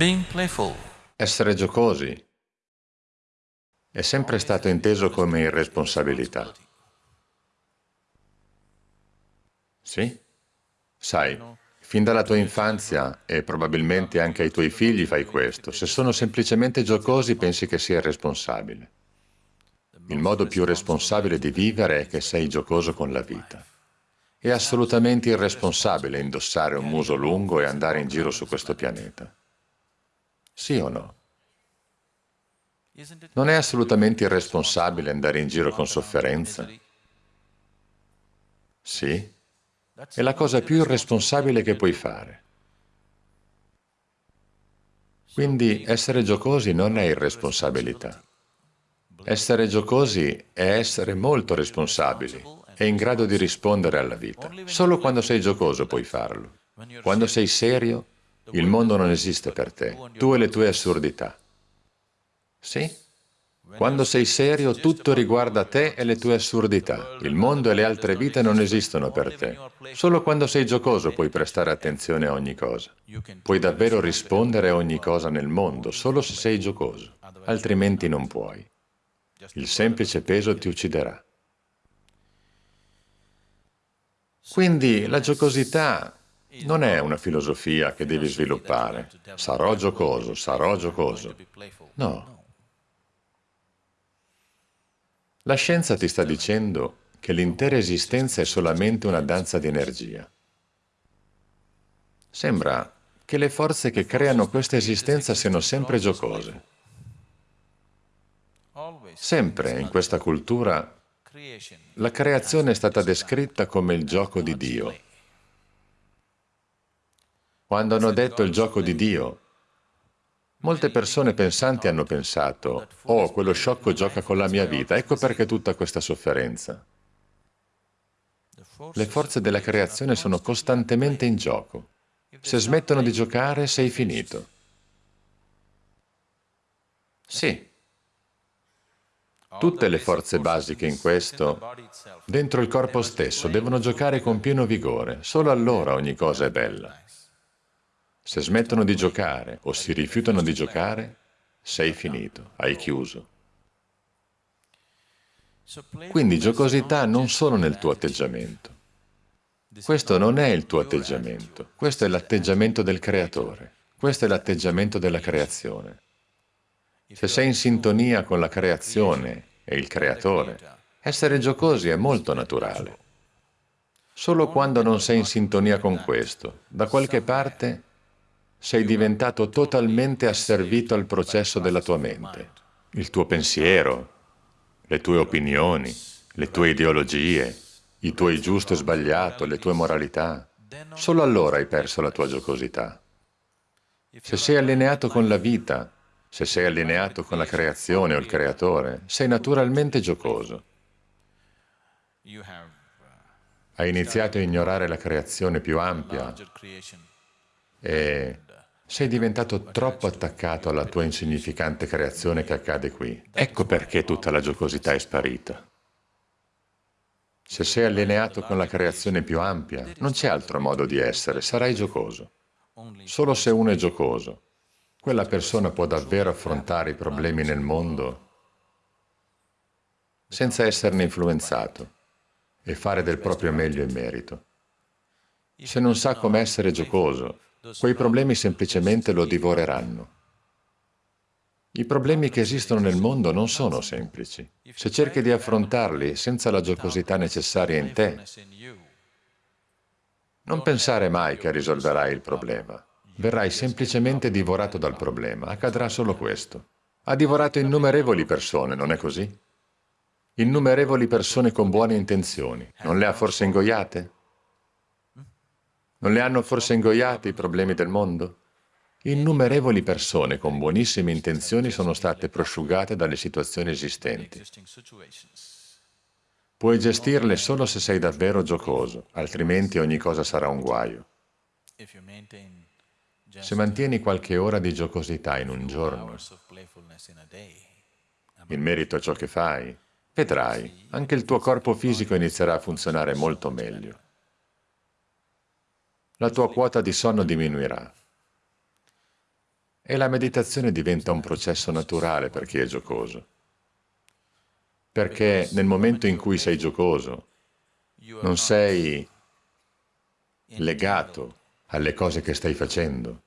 Being playful Essere giocosi è sempre stato inteso come irresponsabilità. Sì? Sai, fin dalla tua infanzia e probabilmente anche ai tuoi figli fai questo. Se sono semplicemente giocosi pensi che sia irresponsabile. Il modo più responsabile di vivere è che sei giocoso con la vita. È assolutamente irresponsabile indossare un muso lungo e andare in giro su questo pianeta. Sì o no? Non è assolutamente irresponsabile andare in giro con sofferenza? Sì? È la cosa più irresponsabile che puoi fare. Quindi essere giocosi non è irresponsabilità. Essere giocosi è essere molto responsabili e in grado di rispondere alla vita. Solo quando sei giocoso puoi farlo. Quando sei serio, il mondo non esiste per te, tu e le tue assurdità. Sì? Quando sei serio, tutto riguarda te e le tue assurdità. Il mondo e le altre vite non esistono per te. Solo quando sei giocoso puoi prestare attenzione a ogni cosa. Puoi davvero rispondere a ogni cosa nel mondo, solo se sei giocoso. Altrimenti non puoi. Il semplice peso ti ucciderà. Quindi la giocosità non è una filosofia che devi sviluppare. Sarò giocoso, sarò giocoso. No. La scienza ti sta dicendo che l'intera esistenza è solamente una danza di energia. Sembra che le forze che creano questa esistenza siano sempre giocose. Sempre in questa cultura la creazione è stata descritta come il gioco di Dio. Quando hanno detto il gioco di Dio, Molte persone pensanti hanno pensato, oh, quello sciocco gioca con la mia vita, ecco perché tutta questa sofferenza. Le forze della creazione sono costantemente in gioco. Se smettono di giocare, sei finito. Sì. Tutte le forze basiche in questo, dentro il corpo stesso, devono giocare con pieno vigore, solo allora ogni cosa è bella. Se smettono di giocare o si rifiutano di giocare, sei finito, hai chiuso. Quindi giocosità non solo nel tuo atteggiamento. Questo non è il tuo atteggiamento, questo è l'atteggiamento del creatore, questo è l'atteggiamento della creazione. Se sei in sintonia con la creazione e il creatore, essere giocosi è molto naturale. Solo quando non sei in sintonia con questo, da qualche parte sei diventato totalmente asservito al processo della tua mente. Il tuo pensiero, le tue opinioni, le tue ideologie, i tuoi giusto e sbagliato, le tue moralità. Solo allora hai perso la tua giocosità. Se sei allineato con la vita, se sei allineato con la creazione o il creatore, sei naturalmente giocoso. Hai iniziato a ignorare la creazione più ampia e sei diventato troppo attaccato alla tua insignificante creazione che accade qui. Ecco perché tutta la giocosità è sparita. Se sei allineato con la creazione più ampia, non c'è altro modo di essere, sarai giocoso. Solo se uno è giocoso, quella persona può davvero affrontare i problemi nel mondo senza esserne influenzato e fare del proprio meglio in merito. Se non sa come essere giocoso, quei problemi semplicemente lo divoreranno. I problemi che esistono nel mondo non sono semplici. Se cerchi di affrontarli senza la giocosità necessaria in te, non pensare mai che risolverai il problema. Verrai semplicemente divorato dal problema. Accadrà solo questo. Ha divorato innumerevoli persone, non è così? Innumerevoli persone con buone intenzioni. Non le ha forse ingoiate? Non le hanno forse ingoiate i problemi del mondo? Innumerevoli persone con buonissime intenzioni sono state prosciugate dalle situazioni esistenti. Puoi gestirle solo se sei davvero giocoso, altrimenti ogni cosa sarà un guaio. Se mantieni qualche ora di giocosità in un giorno, in merito a ciò che fai, vedrai, anche il tuo corpo fisico inizierà a funzionare molto meglio la tua quota di sonno diminuirà. E la meditazione diventa un processo naturale per chi è giocoso. Perché nel momento in cui sei giocoso, non sei legato alle cose che stai facendo.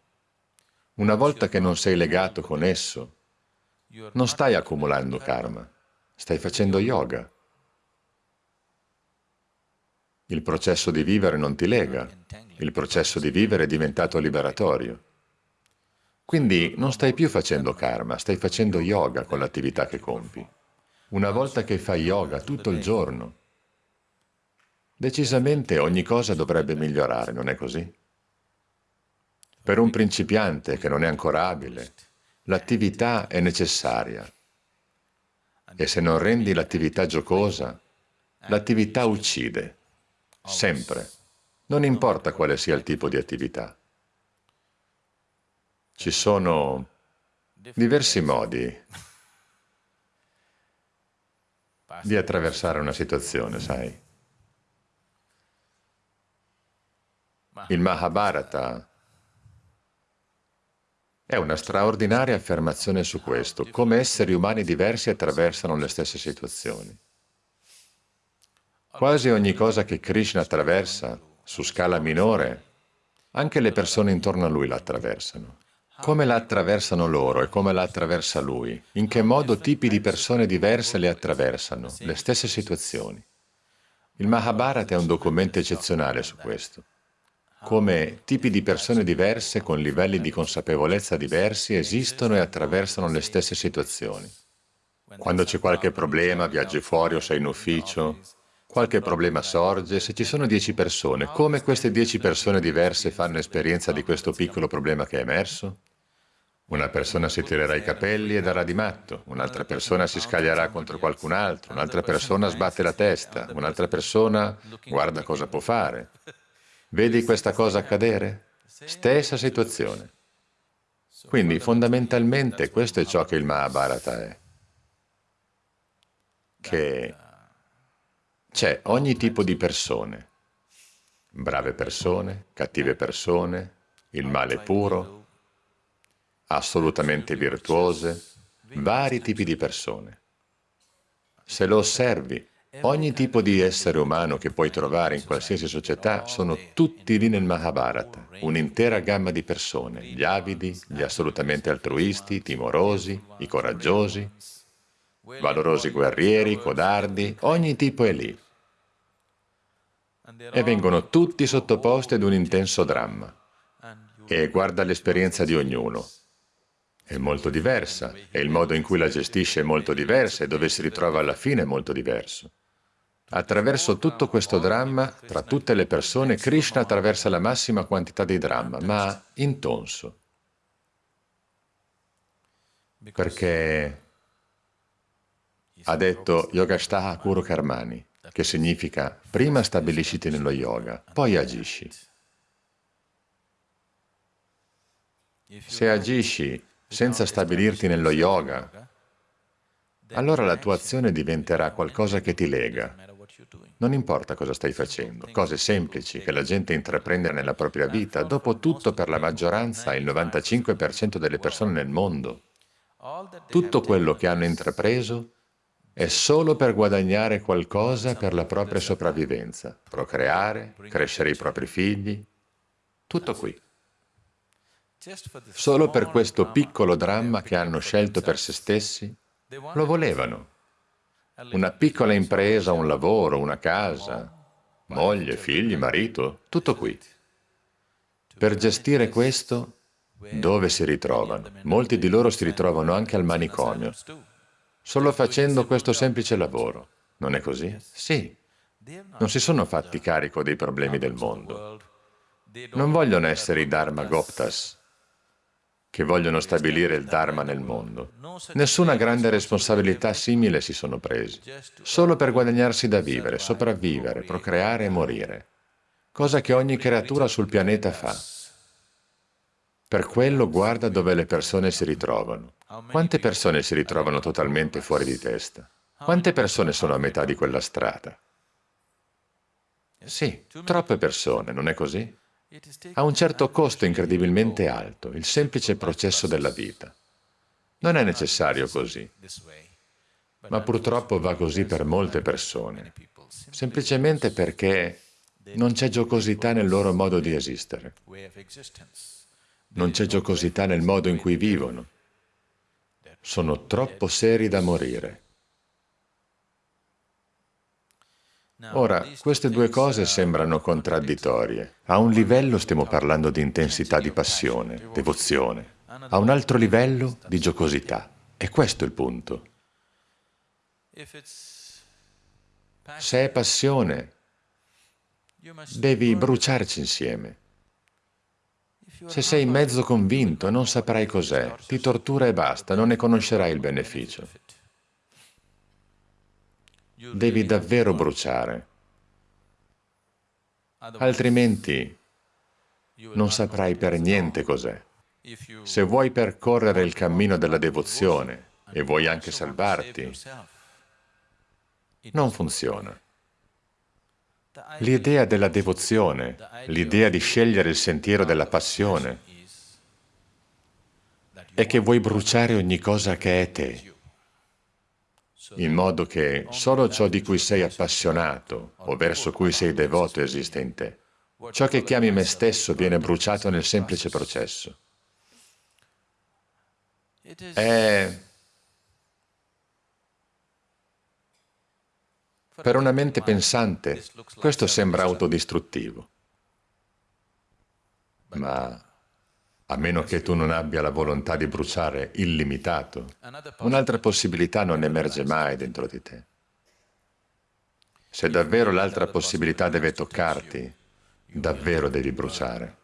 Una volta che non sei legato con esso, non stai accumulando karma, stai facendo yoga. Il processo di vivere non ti lega, il processo di vivere è diventato liberatorio. Quindi non stai più facendo karma, stai facendo yoga con l'attività che compi. Una volta che fai yoga tutto il giorno, decisamente ogni cosa dovrebbe migliorare, non è così? Per un principiante che non è ancora abile, l'attività è necessaria. E se non rendi l'attività giocosa, l'attività uccide, sempre. Non importa quale sia il tipo di attività. Ci sono diversi modi di attraversare una situazione, sai. Il Mahabharata è una straordinaria affermazione su questo, come esseri umani diversi attraversano le stesse situazioni. Quasi ogni cosa che Krishna attraversa, su scala minore, anche le persone intorno a lui la attraversano. Come la attraversano loro e come la attraversa lui? In che modo tipi di persone diverse le attraversano, le stesse situazioni? Il Mahabharata è un documento eccezionale su questo come tipi di persone diverse con livelli di consapevolezza diversi esistono e attraversano le stesse situazioni. Quando c'è qualche problema, viaggi fuori o sei in ufficio, qualche problema sorge, se ci sono dieci persone, come queste dieci persone diverse fanno esperienza di questo piccolo problema che è emerso? Una persona si tirerà i capelli e darà di matto, un'altra persona si scaglierà contro qualcun altro, un'altra persona sbatte la testa, un'altra persona guarda cosa può fare. Vedi questa cosa accadere? Stessa situazione. Quindi fondamentalmente questo è ciò che il Mahabharata è. Che c'è ogni tipo di persone, brave persone, cattive persone, il male puro, assolutamente virtuose, vari tipi di persone. Se lo osservi, Ogni tipo di essere umano che puoi trovare in qualsiasi società sono tutti lì nel Mahabharata, un'intera gamma di persone, gli avidi, gli assolutamente altruisti, i timorosi, i coraggiosi, valorosi guerrieri, codardi, ogni tipo è lì. E vengono tutti sottoposti ad un intenso dramma. E guarda l'esperienza di ognuno. È molto diversa, e il modo in cui la gestisce è molto diverso, e dove si ritrova alla fine è molto diverso. Attraverso tutto questo dramma, tra tutte le persone, Krishna attraversa la massima quantità di dramma, ma intonso. Perché ha detto Yogashtaha Kuru Karmani, che significa prima stabilisciti nello yoga, poi agisci. Se agisci senza stabilirti nello yoga, allora la tua azione diventerà qualcosa che ti lega, non importa cosa stai facendo, cose semplici che la gente intraprende nella propria vita, dopo tutto per la maggioranza, il 95% delle persone nel mondo, tutto quello che hanno intrapreso è solo per guadagnare qualcosa per la propria sopravvivenza, procreare, crescere i propri figli, tutto qui. Solo per questo piccolo dramma che hanno scelto per se stessi, lo volevano. Una piccola impresa, un lavoro, una casa, moglie, figli, marito, tutto qui. Per gestire questo, dove si ritrovano? Molti di loro si ritrovano anche al manicomio, solo facendo questo semplice lavoro. Non è così? Sì. Non si sono fatti carico dei problemi del mondo. Non vogliono essere i Dharma Goptas, che vogliono stabilire il Dharma nel mondo. Nessuna grande responsabilità simile si sono presi, solo per guadagnarsi da vivere, sopravvivere, procreare e morire, cosa che ogni creatura sul pianeta fa. Per quello guarda dove le persone si ritrovano. Quante persone si ritrovano totalmente fuori di testa? Quante persone sono a metà di quella strada? Sì, troppe persone, non è così? Ha un certo costo incredibilmente alto, il semplice processo della vita. Non è necessario così, ma purtroppo va così per molte persone, semplicemente perché non c'è giocosità nel loro modo di esistere. Non c'è giocosità nel modo in cui vivono. Sono troppo seri da morire. Ora, queste due cose sembrano contraddittorie. A un livello stiamo parlando di intensità di passione, devozione. A un altro livello di giocosità. E questo è il punto. Se è passione, devi bruciarci insieme. Se sei mezzo convinto, non saprai cos'è, ti tortura e basta, non ne conoscerai il beneficio. Devi davvero bruciare, altrimenti non saprai per niente cos'è. Se vuoi percorrere il cammino della devozione e vuoi anche salvarti, non funziona. L'idea della devozione, l'idea di scegliere il sentiero della passione, è che vuoi bruciare ogni cosa che è te, in modo che solo ciò di cui sei appassionato o verso cui sei devoto esiste in te. Ciò che chiami me stesso viene bruciato nel semplice processo. È Per una mente pensante questo sembra autodistruttivo. Ma a meno che tu non abbia la volontà di bruciare illimitato, un'altra possibilità non emerge mai dentro di te. Se davvero l'altra possibilità deve toccarti, davvero devi bruciare.